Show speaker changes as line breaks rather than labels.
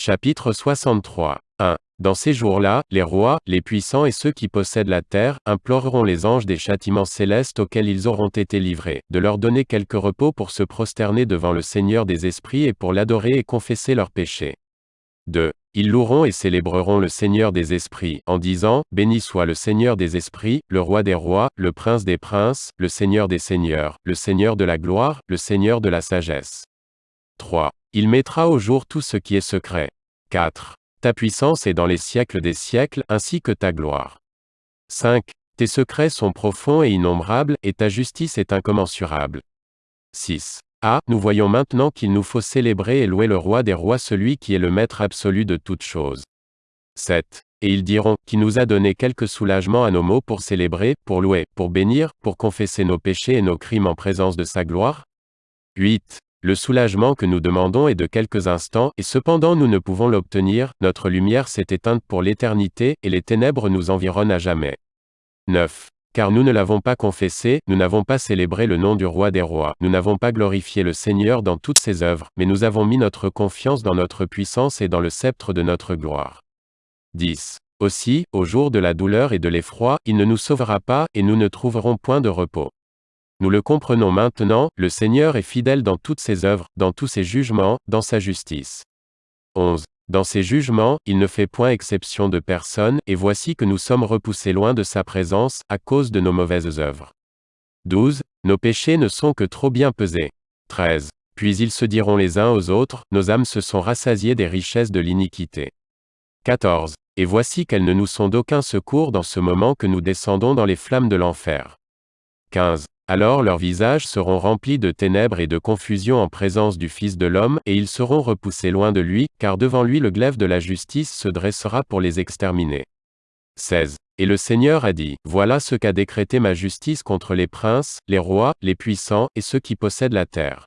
Chapitre 63. 1. Dans ces jours-là, les rois, les puissants et ceux qui possèdent la terre, imploreront les anges des châtiments célestes auxquels ils auront été livrés, de leur donner quelque repos pour se prosterner devant le Seigneur des esprits et pour l'adorer et confesser leurs péchés. 2. Ils loueront et célébreront le Seigneur des esprits, en disant, Béni soit le Seigneur des esprits, le roi des rois, le prince des princes, le Seigneur des seigneurs, le Seigneur de la gloire, le Seigneur de la sagesse. 3. Il mettra au jour tout ce qui est secret. 4. Ta puissance est dans les siècles des siècles, ainsi que ta gloire. 5. Tes secrets sont profonds et innombrables, et ta justice est incommensurable. 6. Ah, nous voyons maintenant qu'il nous faut célébrer et louer le roi des rois, celui qui est le maître absolu de toutes choses. 7. Et ils diront, qui nous a donné quelque soulagement à nos mots pour célébrer, pour louer, pour bénir, pour confesser nos péchés et nos crimes en présence de sa gloire 8. Le soulagement que nous demandons est de quelques instants, et cependant nous ne pouvons l'obtenir, notre lumière s'est éteinte pour l'éternité, et les ténèbres nous environnent à jamais. 9. Car nous ne l'avons pas confessé, nous n'avons pas célébré le nom du roi des rois, nous n'avons pas glorifié le Seigneur dans toutes ses œuvres, mais nous avons mis notre confiance dans notre puissance et dans le sceptre de notre gloire. 10. Aussi, au jour de la douleur et de l'effroi, il ne nous sauvera pas, et nous ne trouverons point de repos. Nous le comprenons maintenant, le Seigneur est fidèle dans toutes ses œuvres, dans tous ses jugements, dans sa justice. 11. Dans ses jugements, il ne fait point exception de personne, et voici que nous sommes repoussés loin de sa présence, à cause de nos mauvaises œuvres. 12. Nos péchés ne sont que trop bien pesés. 13. Puis ils se diront les uns aux autres, nos âmes se sont rassasiées des richesses de l'iniquité. 14. Et voici qu'elles ne nous sont d'aucun secours dans ce moment que nous descendons dans les flammes de l'enfer. 15. Alors leurs visages seront remplis de ténèbres et de confusion en présence du Fils de l'homme, et ils seront repoussés loin de lui, car devant lui le glaive de la justice se dressera pour les exterminer. 16. Et le Seigneur a dit, Voilà ce qu'a décrété ma justice contre les princes, les rois, les puissants, et ceux qui possèdent la terre.